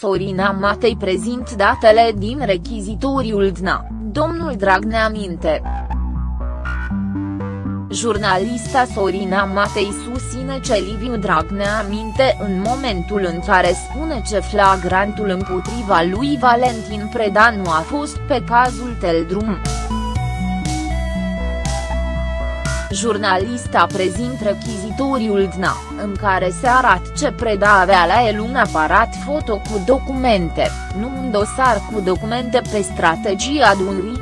Sorina Matei prezint datele din rechizitoriul DNA, domnul Dragnea minte. Jurnalista Sorina Matei susține ce Liviu Dragnea minte în momentul în care spune ce flagrantul împotriva lui Valentin Preda nu a fost pe cazul Teldrum. Jurnalista prezint rechizitoriul DNA, în care se arată ce Preda avea la el un aparat foto cu documente, nu un dosar cu documente pe strategia Dunării.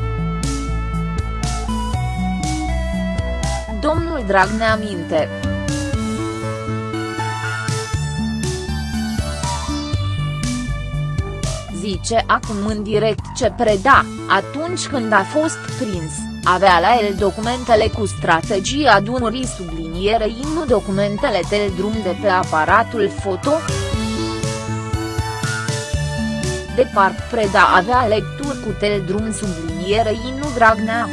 Domnul Dragnea minte. Zice acum în direct ce preda, atunci când a fost prins, avea la el documentele cu strategia Dunării sublinierei nu documentele tel drum de pe aparatul foto. De part Preda avea lecturi cu tel drum sublinierei nu Dragnea.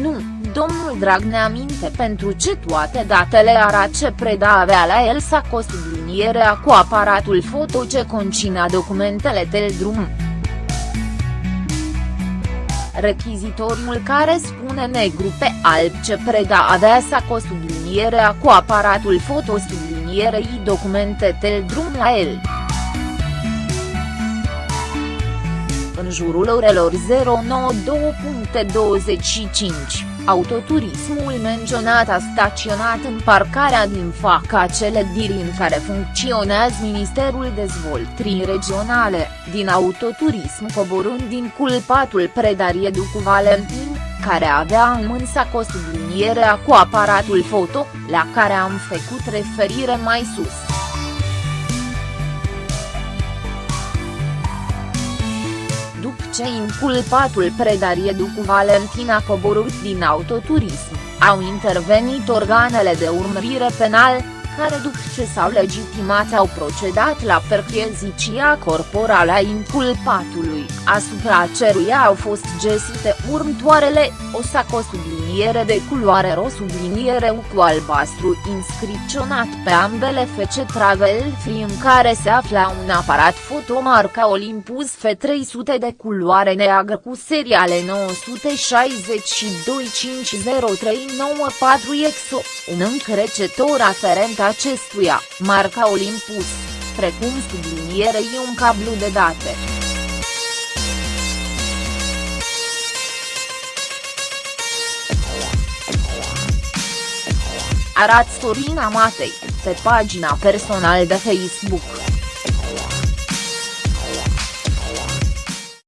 Nu, domnul Dragnea minte pentru ce toate datele arată ce Preda avea la el saco sublinierea cu aparatul foto ce conținea documentele tel drum. Rechizitoriul care spune negru pe alb ce Preda avea saco sublinierea cu aparatul foto sublinierei documente tel drum la el. În jurul orelor 092.25, autoturismul menționat a staționat în parcarea din fața clădirii în care funcționează Ministerul Dezvoltării Regionale, din autoturism coborând din culpatul predarie cu Valentin, care avea în mânsa cu sublinierea cu aparatul foto, la care am făcut referire mai sus. Ce inculpatul predarie cu Valentin a coborât din autoturism, au intervenit organele de urmărire penal, care după ce s-au legitimat au procedat la percheziția corporală a inculpatului, asupra căruia au fost găsite următoarele, o saco subliniere de culoare ro subliniere U cu albastru inscripționat pe ambele fece travel free în care se afla un aparat foto marca Olympus F300 de culoare neagră cu seriale 962 50394 EXO, un încrecetor aferent acestuia, marca Olympus, precum sublinierei un cablu de date. Arat Sorina Matei, pe pagina personal de Facebook.